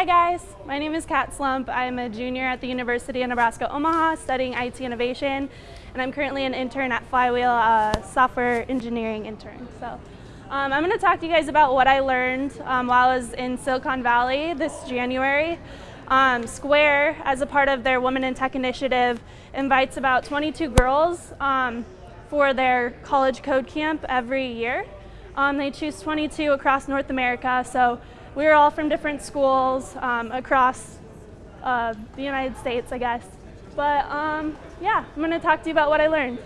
Hi guys, my name is Kat Slump. I'm a junior at the University of Nebraska Omaha studying IT innovation and I'm currently an intern at Flywheel, software engineering intern. So um, I'm going to talk to you guys about what I learned um, while I was in Silicon Valley this January. Um, Square, as a part of their Women in Tech initiative, invites about 22 girls um, for their college code camp every year. Um, they choose 22 across North America, so we were all from different schools um, across uh, the United States, I guess. But um, yeah, I'm going to talk to you about what I learned.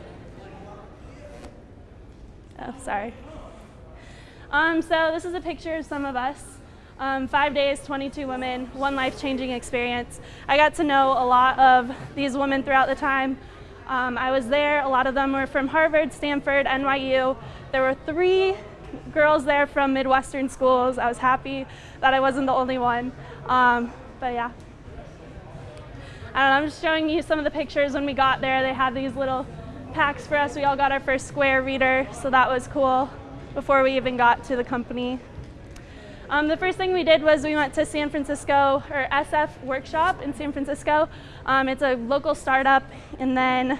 Oh, sorry. Um, so this is a picture of some of us. Um, five days, 22 women, one life-changing experience. I got to know a lot of these women throughout the time. Um, I was there, a lot of them were from Harvard, Stanford, NYU. There were three girls there from Midwestern schools. I was happy that I wasn't the only one. Um, but yeah. I don't know, I'm just showing you some of the pictures when we got there. They had these little packs for us. We all got our first Square reader, so that was cool before we even got to the company. Um, the first thing we did was we went to San Francisco, or SF Workshop in San Francisco. Um, it's a local startup, and then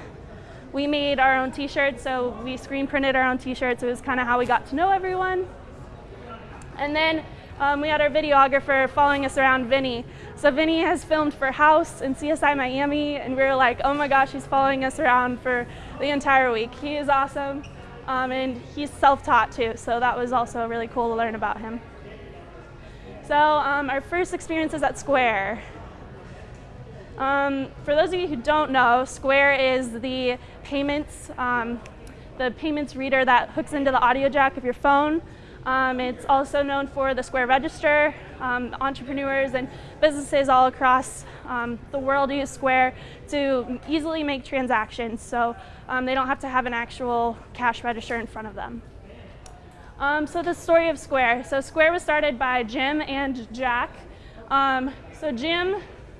we made our own t-shirts, so we screen printed our own t-shirts. It was kind of how we got to know everyone. And then um, we had our videographer following us around, Vinny. So Vinny has filmed for House and CSI Miami, and we were like, oh my gosh, he's following us around for the entire week. He is awesome, um, and he's self-taught too, so that was also really cool to learn about him. So um, our first experiences at Square. Um, for those of you who don't know, Square is the payments, um, the payments reader that hooks into the audio jack of your phone. Um, it's also known for the Square Register. Um, entrepreneurs and businesses all across um, the world use Square to easily make transactions, so um, they don't have to have an actual cash register in front of them. so the story of Square. So Square was started by Jim and Jack. so Jim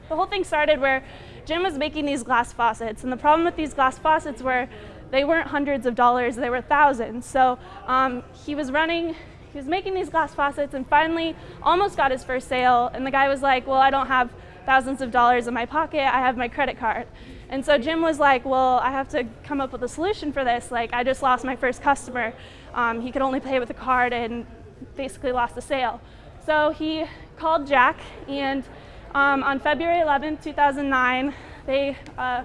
the whole thing started where Jim was making these glass faucets, and the problem with these glass faucets were they weren't hundreds of dollars, they were thousands. So um, he was running, he was making these glass faucets and finally almost got his first sale, and the guy was like, well, I don't have thousands of dollars in my pocket, I have my credit card. And so Jim was like, well, I have to come up with a solution for this. Like, I just lost my first customer. Um, he could only pay with a card and basically lost the sale. So he called Jack and um, on February 11, 2009, they uh,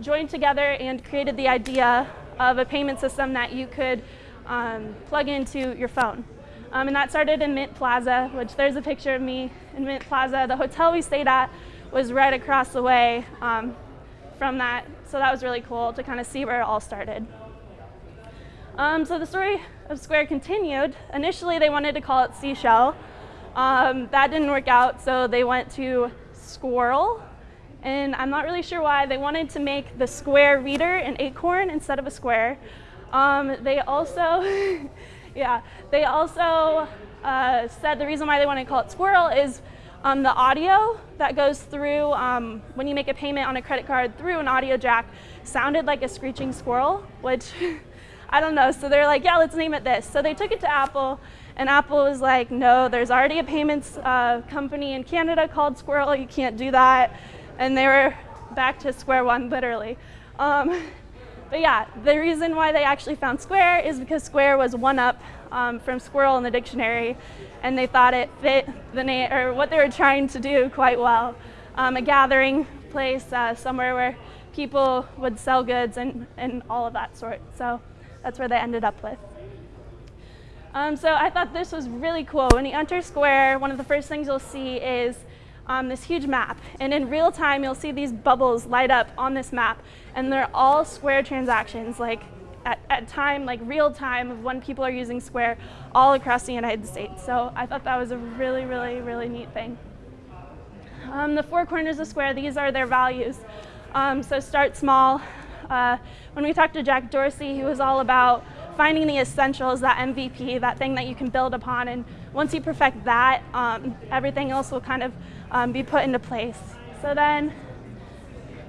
joined together and created the idea of a payment system that you could um, plug into your phone. Um, and that started in Mint Plaza, which there's a picture of me in Mint Plaza. The hotel we stayed at was right across the way um, from that, so that was really cool to kind of see where it all started. Um, so the story of Square continued. Initially, they wanted to call it Seashell, um, that didn't work out, so they went to Squirrel. And I'm not really sure why. They wanted to make the square reader an acorn instead of a square. Um, they also, yeah, they also uh, said the reason why they want to call it Squirrel is um, the audio that goes through um, when you make a payment on a credit card through an audio jack sounded like a screeching squirrel, which I don't know. So they're like, yeah, let's name it this. So they took it to Apple and Apple was like, no, there's already a payments uh, company in Canada called Squirrel, you can't do that. And they were back to square one, literally. Um, but yeah, the reason why they actually found Square is because Square was one up um, from squirrel in the dictionary, and they thought it fit the name or what they were trying to do quite well. Um, a gathering place, uh, somewhere where people would sell goods and, and all of that sort. So that's where they ended up with. Um, so I thought this was really cool. When you enter Square, one of the first things you'll see is um, this huge map. And in real time, you'll see these bubbles light up on this map. And they're all Square transactions, like at, at time, like real time of when people are using Square all across the United States. So I thought that was a really, really, really neat thing. Um, the four corners of Square, these are their values. Um, so start small. Uh, when we talked to Jack Dorsey, he was all about finding the essentials, that MVP, that thing that you can build upon. And once you perfect that, um, everything else will kind of um, be put into place. So then,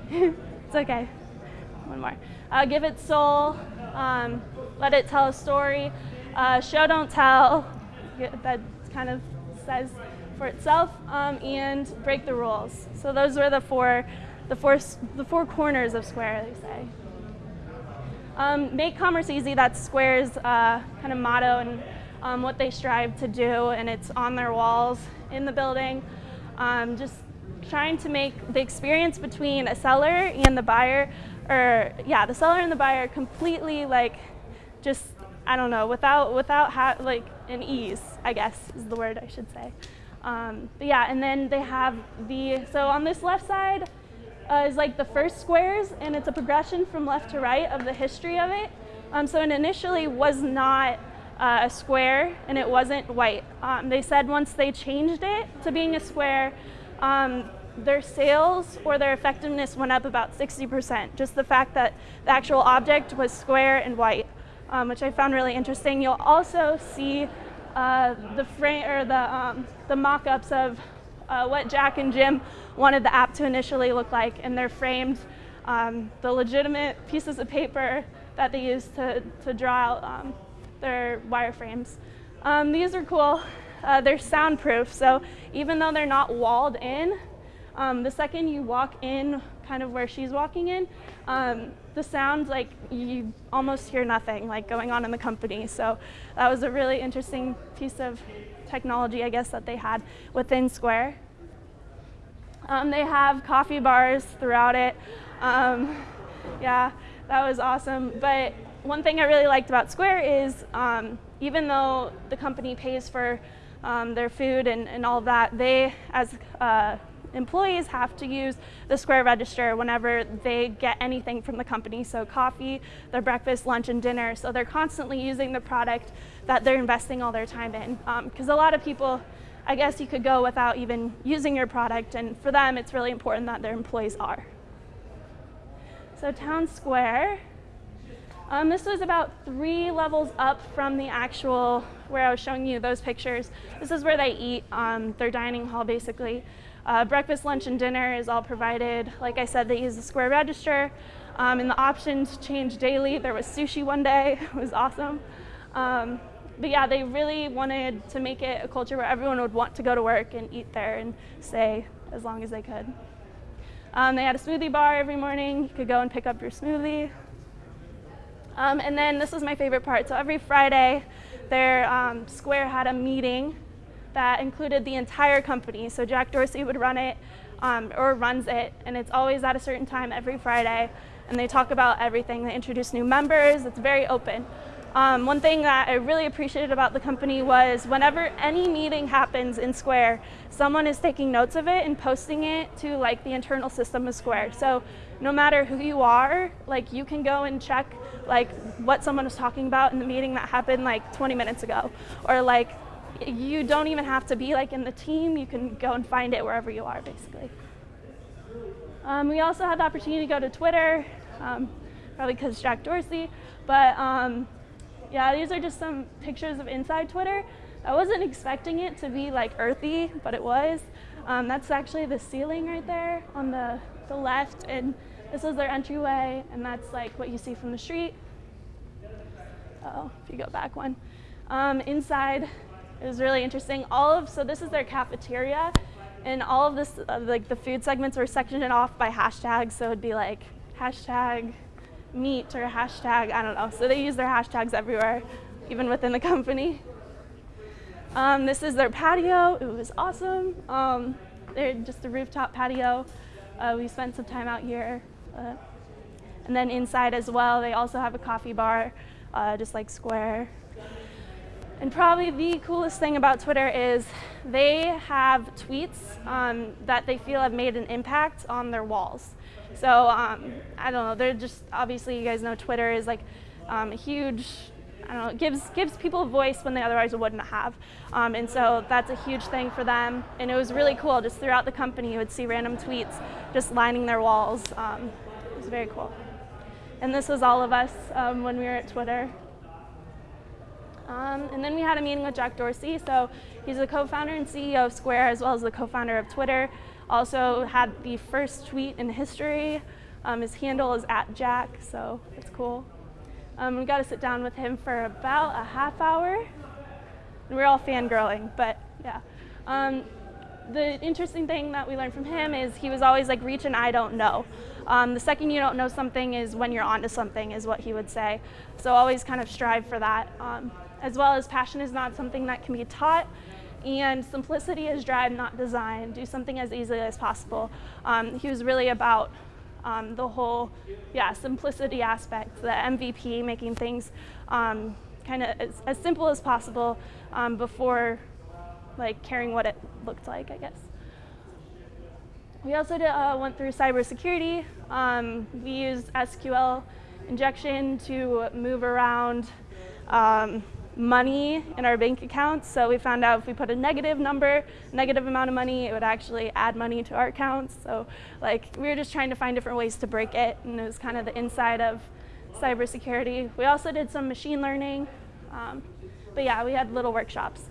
it's okay, one more. Uh, give it soul, um, let it tell a story. Uh, show, don't tell, that kind of says for itself um, and break the rules. So those were the four, the four, the four corners of Square, they say. Um, make commerce easy, that's Square's uh, kind of motto and um, what they strive to do, and it's on their walls in the building. Um, just trying to make the experience between a seller and the buyer, or yeah, the seller and the buyer completely like just I don't know without without like an ease, I guess is the word I should say. Um, but yeah, and then they have the so on this left side uh, is like the first squares, and it's a progression from left to right of the history of it. Um, so it initially was not uh, a square, and it wasn't white. Um, they said once they changed it to being a square, um, their sales or their effectiveness went up about 60%. Just the fact that the actual object was square and white, um, which I found really interesting. You'll also see uh, the frame or the um, the mock-ups of uh, what Jack and Jim wanted the app to initially look like, and they're framed um, the legitimate pieces of paper that they used to, to draw out um, their wireframes. Um, these are cool. Uh, they're soundproof, so even though they're not walled in, um, the second you walk in, kind of where she's walking in, um, the sound, like you almost hear nothing like going on in the company. So that was a really interesting piece of technology, I guess, that they had within Square. Um, they have coffee bars throughout it. Um, yeah, that was awesome. But one thing I really liked about Square is um, even though the company pays for um, their food and, and all that, they, as uh, employees have to use the Square Register whenever they get anything from the company. So coffee, their breakfast, lunch, and dinner. So they're constantly using the product that they're investing all their time in. Because um, a lot of people, I guess you could go without even using your product. And for them, it's really important that their employees are. So Town Square. Um, this was about three levels up from the actual where I was showing you those pictures. This is where they eat, um, their dining hall basically. Uh, breakfast, lunch, and dinner is all provided. Like I said, they use the Square Register, um, and the options change daily. There was sushi one day, it was awesome. But yeah, they really wanted to make it a culture where everyone would want to go to work and eat there and stay as long as they could. Um, they had a smoothie bar every morning. You could go and pick up your smoothie. Um, and then this was my favorite part. So every Friday, their um, Square had a meeting that included the entire company. So Jack Dorsey would run it um, or runs it, and it's always at a certain time every Friday. And they talk about everything. They introduce new members. It's very open. Um, one thing that I really appreciated about the company was whenever any meeting happens in Square, someone is taking notes of it and posting it to like the internal system of Square. So no matter who you are, like you can go and check like what someone was talking about in the meeting that happened like 20 minutes ago, or like you don't even have to be like in the team. You can go and find it wherever you are, basically. Um, we also had the opportunity to go to Twitter, um, probably because Jack Dorsey. But um, yeah, these are just some pictures of inside Twitter. I wasn't expecting it to be like earthy, but it was. Um, that's actually the ceiling right there on the, the left. And this is their entryway, and that's like what you see from the street. oh, if you go back one. Um, inside was really interesting. All of, so this is their cafeteria, and all of this, uh, like the food segments were sectioned off by hashtags. So it'd be like hashtag meat or hashtag, I don't know. So they use their hashtags everywhere, even within the company. Um, this is their patio. It was awesome. Um, they're just a rooftop patio. Uh, we spent some time out here. Uh, and then inside as well, they also have a coffee bar, uh, just like Square. And probably the coolest thing about Twitter is they have tweets um, that they feel have made an impact on their walls. So um, I don't know, they're just, obviously you guys know Twitter is like um, a huge, I don't know, gives, gives people a voice when they otherwise wouldn't have. Um, and so that's a huge thing for them. And it was really cool, just throughout the company you would see random tweets just lining their walls. Um, it was very cool. And this was all of us um, when we were at Twitter. Um, and then we had a meeting with Jack Dorsey. So he's the co-founder and CEO of Square, as well as the co-founder of Twitter. Also had the first tweet in history. Um, his handle is at Jack, so it's cool. Um, we got to sit down with him for about a half hour. And we are all fangirling, but yeah. Um, the interesting thing that we learned from him is he was always like, reach and I don't know. Um, the second you don't know something is when you're onto something, is what he would say. So always kind of strive for that. Um, as well as passion is not something that can be taught, and simplicity is drive, not design. Do something as easily as possible. Um, he was really about um, the whole, yeah, simplicity aspect, the MVP, making things um, kind of as, as, simple as possible um, before like caring what it looked like, I guess. We also did, uh, went through cybersecurity. Um, we used SQL injection to move around um, money in our bank accounts. So we found out if we put a negative number, negative amount of money, it would actually add money to our accounts. So like we were just trying to find different ways to break it and it was kind of the inside of cybersecurity. We also did some machine learning. Um, but yeah, we had little workshops.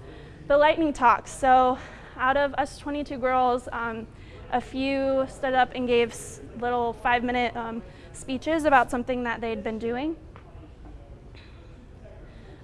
The lightning talks. So out of us 22 girls, um, a few stood up and gave little five minute um, speeches about something that they'd been doing.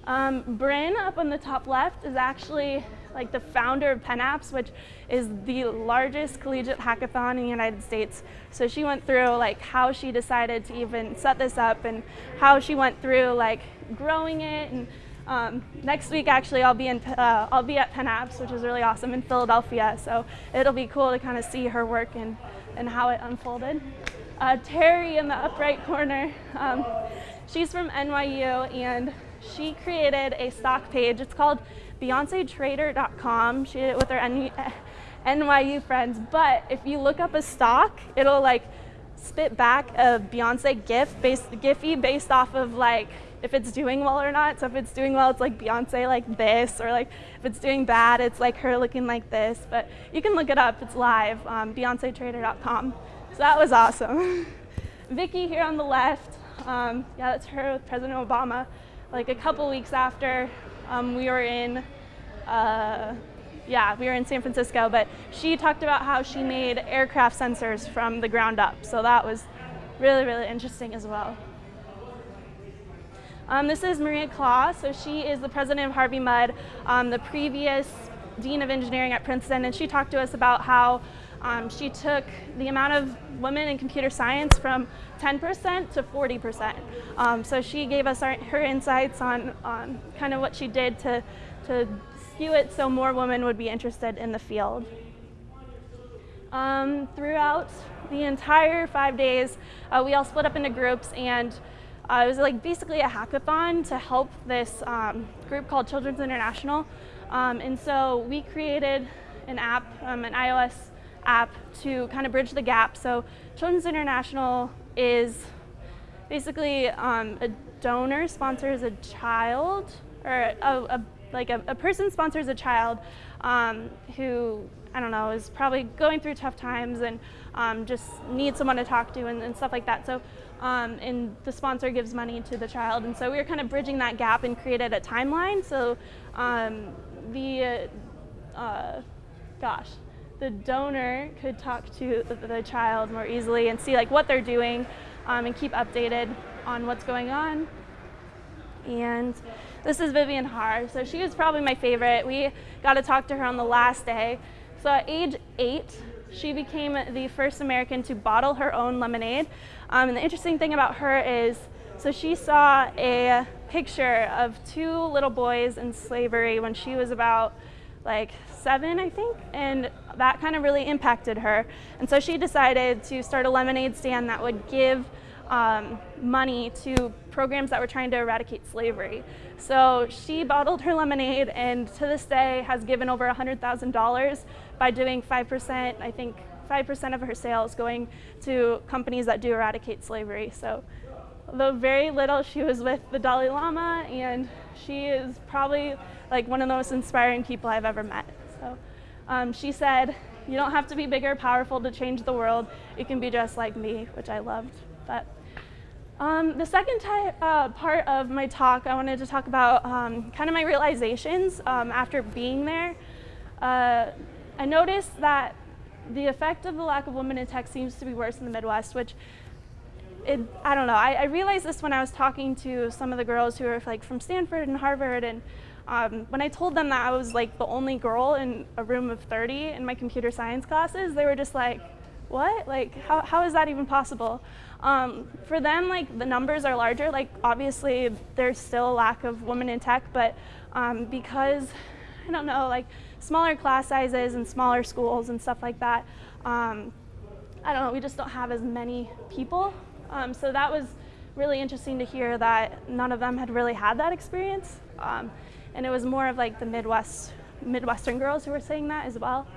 Um, Bryn up on the top left is actually like the founder of PennApps, which is the largest collegiate hackathon in the United States. So she went through like how she decided to even set this up and how she went through like growing it. And um, next week, actually, I'll be in uh, I'll be at PennApps, which is really awesome in Philadelphia. So it'll be cool to kind of see her work and and how it unfolded. Uh, Terry in the upright corner, um, she's from NYU and she created a stock page. It's called BeyonceTrader.com. She did it with her NYU friends. But if you look up a stock, it'll like spit back a Beyonce GIF based Giphy based off of like if it's doing well or not. So if it's doing well, it's like Beyonce like this, or like if it's doing bad, it's like her looking like this. But you can look it up. It's live. Um, BeyonceTrader.com. So that was awesome. Vicky here on the left. Um, yeah, that's her with President Obama like a couple weeks after um, we were in, uh, yeah, we were in San Francisco, but she talked about how she made aircraft sensors from the ground up. So that was really, really interesting as well. Um, this is Maria Klawe. So she is the president of Harvey Mudd, um, the previous dean of engineering at Princeton, and she talked to us about how um, she took the amount of women in computer science from 10% to 40%. Um, so she gave us our, her insights on, on kind of what she did to, to skew it so more women would be interested in the field. Um, throughout the entire five days, uh, we all split up into groups and uh, it was like basically a hackathon to help this um, group called Children's International. Um, and so we created an app, um, an iOS app to kind of bridge the gap. So Children's International is basically um, a donor sponsors a child, or a, a like a, a, person sponsors a child um, who, I don't know, is probably going through tough times and um, just needs someone to talk to and, and stuff like that. So, um, and the sponsor gives money to the child. And so we were kind of bridging that gap and created a timeline. So um, the, uh, gosh, the donor could talk to the child more easily and see like what they're doing um, and keep updated on what's going on. And this is Vivienne Harr. So she was probably my favorite. We got to talk to her on the last day. So at age eight, she became the first American to bottle her own lemonade. Um, and the interesting thing about her is, so she saw a picture of two little boys in slavery when she was about like seven, I think, and that kind of really impacted her. And so she decided to start a lemonade stand that would give um, money to programs that were trying to eradicate slavery. So she bottled her lemonade and to this day has given over $100,000 by doing 5%, I think 5% of her sales going to companies that do eradicate slavery. So though very little, she was with the Dalai Lama and she is probably like one of the most inspiring people I've ever met. So um, she said, you don't have to be bigger, powerful to change the world. You can be just like me, which I loved. But um, the second uh, part of my talk, I wanted to talk about um, kind of my realizations um, after being there. Uh, I noticed that the effect of the lack of women in tech seems to be worse in the Midwest, which it, I don't know. I, I, realized this when I was talking to some of the girls who are like from Stanford and Harvard, and um, when I told them that I was like the only girl in a room of 30 in my computer science classes, they were just like, what? Like, how, how is that even possible? Um, for them, like, the numbers are larger. Like, obviously, there's still a lack of women in tech, but um, because, I don't know, like, smaller class sizes and smaller schools and stuff like that, um, I don't know, we just don't have as many people. Um, so that was really interesting to hear that none of them had really had that experience. And it was more of like the Midwest, Midwestern girls who were saying that as well.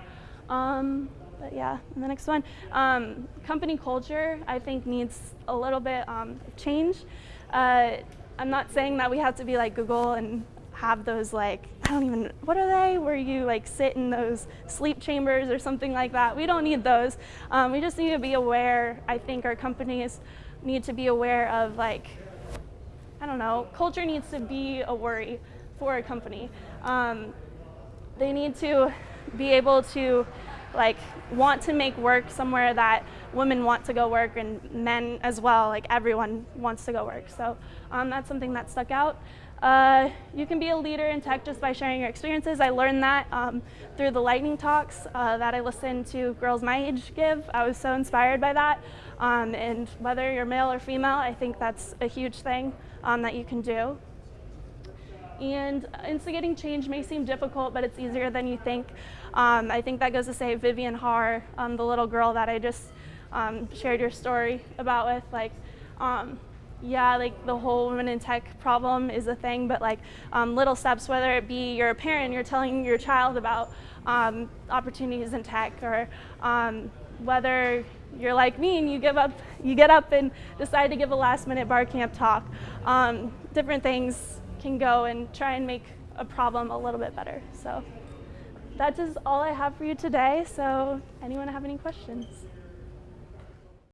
Um, but yeah, the next one, um, company culture, I think needs a little bit um, of change. Uh, I'm not saying that we have to be like Google and have those like, I don't even, what are they? Where you like sit in those sleep chambers or something like that. We don't need those. Um, we just need to be aware, I think our companies need to be aware of like, I don't know, culture needs to be a worry for a company. Um, they need to be able to like want to make work somewhere that women want to go work and men as well, like everyone wants to go work. So um, that's something that stuck out. Uh, you can be a leader in tech just by sharing your experiences. I learned that um, through the lightning talks uh, that I listened to girls my age give. I was so inspired by that. Um, and whether you're male or female, I think that's a huge thing um, that you can do. And instigating change may seem difficult, but it's easier than you think. Um, I think that goes to say Vivienne Harr, um, the little girl that I just um, shared your story about with, like, um, yeah, like the whole women in tech problem is a thing, but like um, little steps, whether it be you're a parent, you're telling your child about um, opportunities in tech, or whether you're like me and you give up, you get up and decide to give a last minute bar camp talk. different things can go and try and make a problem a little bit better. So that is all I have for you today. So anyone have any questions?